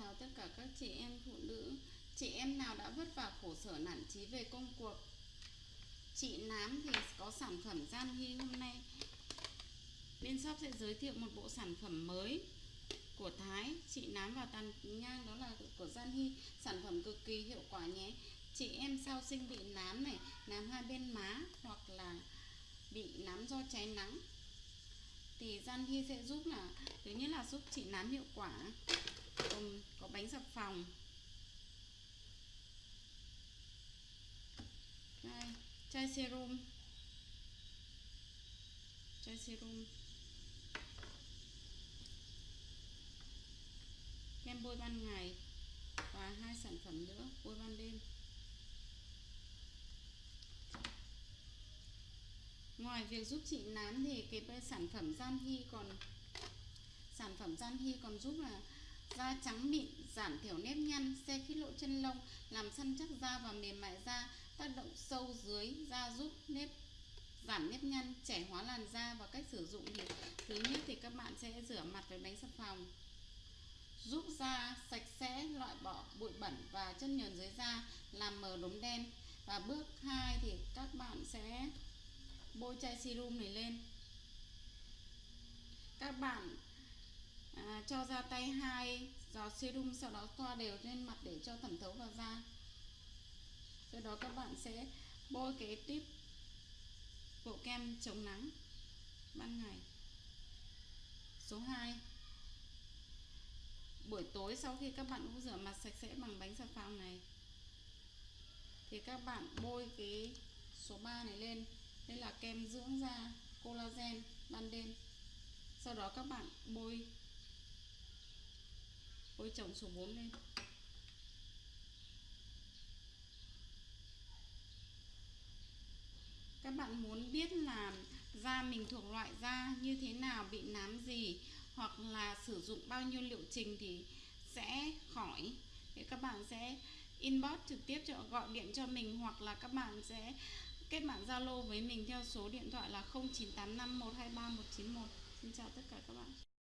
chào tất cả các chị em phụ nữ. Chị em nào đã vất vả khổ sở nản trí về công cuộc? Chị Nám thì có sản phẩm Gian Hy hôm nay. Bên shop sẽ giới thiệu một bộ sản phẩm mới của Thái. Chị Nám và Tàn Nhang, đó là của Gian Hy. Sản phẩm cực kỳ hiệu quả nhé. Chị em sau sinh bị nám này, Nám hai bên má hoặc là bị nám do cháy nắng, thì Gian Hy sẽ giúp là, thứ nhất là giúp chị nám hiệu quả gồm có bánh xà phòng. Đây, chai serum. Chai serum. Kem bôi ban ngày và hai sản phẩm nữa, bôi ban đêm. Ngoài việc giúp chị nám thì cái sản phẩm gian hy còn, sản phẩm gian hy còn giúp là da trắng mịn, giảm thiểu nếp nhăn xe khít lộ chân lông, làm săn chắc da và mềm mại da, tác động sâu dưới da giúp nếp, giảm nếp nhăn, trẻ hóa làn da và cách sử dụng thì thứ nhất thì các bạn sẽ rửa mặt với bánh xà phòng. Giúp da sạch sẽ, loại bỏ bụi bẩn và chất nhờn dưới da, làm mờ đốm đen. Và bước 2 thì các bạn sẽ bôi chai serum này lên. Các bạn à, cho ra tay hai giọt serum sau đó thoa đều lên mặt để cho thẩm thấu vào da. Sau đó các bạn sẽ bôi cái tiếp bộ kem chống nắng ban ngày. Số 2 buổi tối sau khi các bạn cũng rửa mặt sạch sẽ bằng bánh xà phòng này thì các bạn bôi cái số 3 này lên. Đây là kem dưỡng da collagen ban đêm. Sau đó các bạn bôi bôi chồng số 4 lên. Các bạn muốn biết là da mình thuộc loại da như thế nào, bị nám gì, hoặc là sử dụng bao nhiêu liệu trình thì sẽ khỏi thì các bạn sẽ inbox trực tiếp cho, gọi điện cho mình, hoặc là các bạn sẽ kết bạn Zalo với mình theo số điện thoại là 0985 123 191 Xin chào tất cả các bạn.